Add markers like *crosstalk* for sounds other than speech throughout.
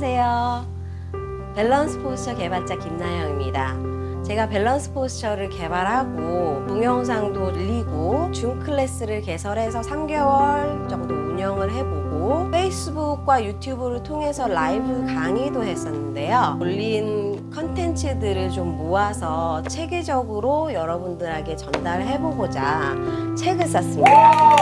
안녕하세요. 밸런스 포스처 개발자 김나영입니다. 제가 밸런스 포스처를 개발하고 동영상도 올리고 줌 클래스를 개설해서 3개월 정도 운영을 해보고 페이스북과 유튜브를 통해서 라이브 강의도 했었는데요. 올린 컨텐츠들을 좀 모아서 체계적으로 여러분들에게 전달해보고자 책을 썼습니다.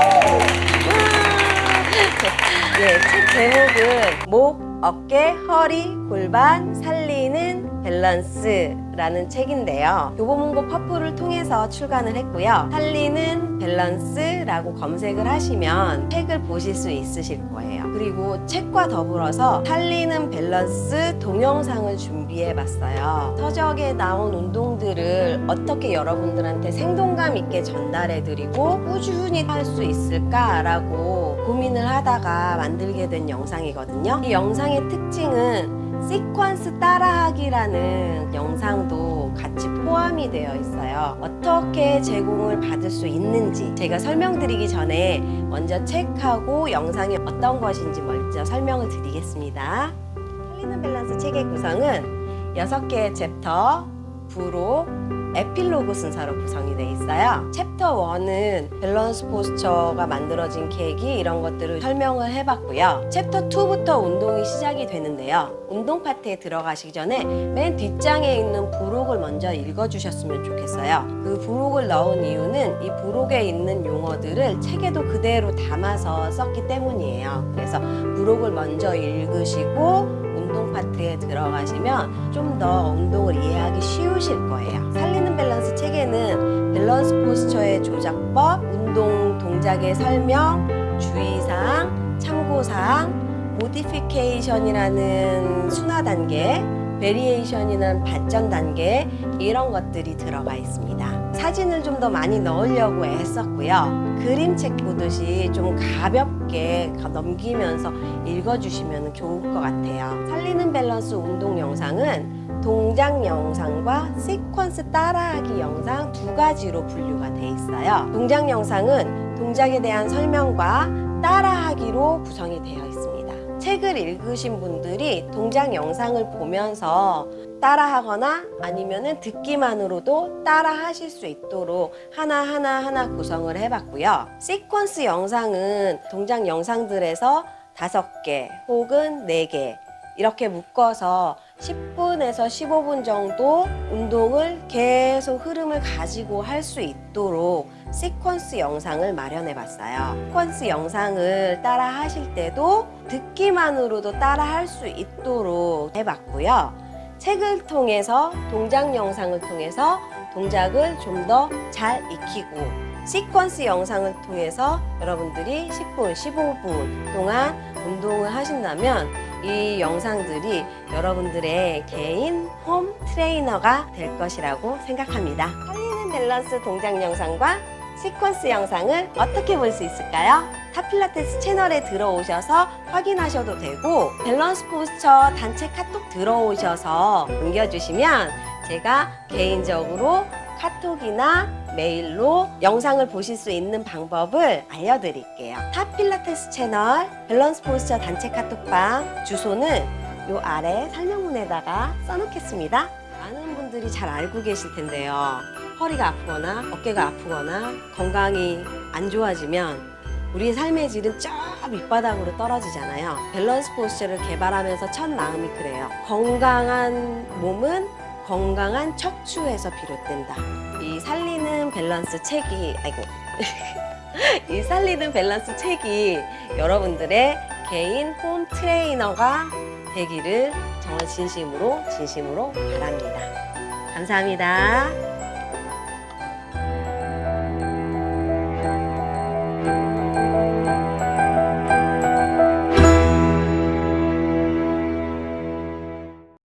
네, *laughs* 책 제목은 목, 어깨, 허리, 골반 살리는 밸런스라는 책인데요. 교보문고 퍼플을 통해서 출간을 했고요. 살리는 밸런스라고 검색을 하시면 책을 보실 수 있으실 거예요. 그리고 책과 더불어서 살리는 밸런스 동영상을 준비해 봤어요. 서적에 나온 운동들을 어떻게 여러분들한테 생동감 있게 전달해 드리고 꾸준히 할 수 있을까라고 고민을 하다가 만들게 된 영상이거든요. 이 영상의 특징은 시퀀스 따라하기라는 영상도 같이 포함이 되어 있어요. 어떻게 제공을 받을 수 있는지 제가 설명드리기 전에 먼저 책하고 영상이 어떤 것인지 먼저 설명을 드리겠습니다. 살리는 밸런스 책의 구성은 6개의 챕터, 부록, 에필로그 순서로 구성이 되어 있어요. 챕터 1은 밸런스 포스처가 만들어진 계기 이런 것들을 설명을 해봤고요. 챕터 2부터 운동이 시작이 되는데요. 운동 파트에 들어가시기 전에 맨 뒷장에 있는 부록을 먼저 읽어주셨으면 좋겠어요. 그 부록을 넣은 이유는 이 부록에 있는 용어들을 책에도 그대로 담아서 썼기 때문이에요. 그래서 부록을 먼저 읽으시고 운동 파트에 들어가시면 좀 더 운동을 이해하기 쉬우실 거예요. 밸런스 포스처의 조작법, 운동 동작의 설명, 주의사항, 참고사항, modification이라는 순화 단계, variation이라는 발전 단계 이런 것들이 들어가 있습니다. 사진을 좀 더 많이 넣으려고 애썼고요. 그림책 보듯이 좀 가볍게 넘기면서 읽어주시면 좋을 것 같아요. 살리는 밸런스 운동 영상은 동작 영상과 시퀀스 따라하기 영상 두 가지로 분류가 돼 있어요. 동작 영상은 동작에 대한 설명과 따라하기로 구성이 되어 있습니다. 책을 읽으신 분들이 동작 영상을 보면서 따라하거나 아니면 듣기만으로도 따라 하실 수 있도록 하나하나 하나 구성을 해봤고요. 시퀀스 영상은 동작 영상들에서 다섯 개 혹은 네 개 이렇게 묶어서 10분에서 15분 정도 운동을 계속 흐름을 가지고 할 수 있도록 시퀀스 영상을 마련해 봤어요. 시퀀스 영상을 따라 하실 때도 듣기만으로도 따라 할 수 있도록 해봤고요. 책을 통해서 동작 영상을 통해서 동작을 좀 더 잘 익히고 시퀀스 영상을 통해서 여러분들이 10분, 15분 동안 운동을 하신다면 이 영상들이 여러분들의 개인 홈 트레이너가 될 것이라고 생각합니다. 살리는 밸런스 동작 영상과 시퀀스 영상을 어떻게 볼 수 있을까요? 탑필라테스 채널에 들어오셔서 확인하셔도 되고 밸런스 포스처 단체 카톡 들어오셔서 남겨주시면 제가 개인적으로 카톡이나 메일로 영상을 보실 수 있는 방법을 알려드릴게요. 탑필라테스 채널 밸런스 포스처 단체 카톡방 주소는 요 아래 설명문에다가 써놓겠습니다. 많은 분들이 잘 알고 계실 텐데요. 허리가 아프거나 어깨가 아프거나 건강이 안 좋아지면 우리의 삶의 질은 저 밑바닥으로 떨어지잖아요. 밸런스 포스처를 개발하면서 첫 마음이 그래요. 건강한 몸은 건강한 척추에서 비롯된다. 이 살리는 밸런스 책이 아이고 *laughs* 이 살리는 밸런스 책이 여러분들의 개인 홈 트레이너가 되기를 정말 진심으로 진심으로 바랍니다. 감사합니다.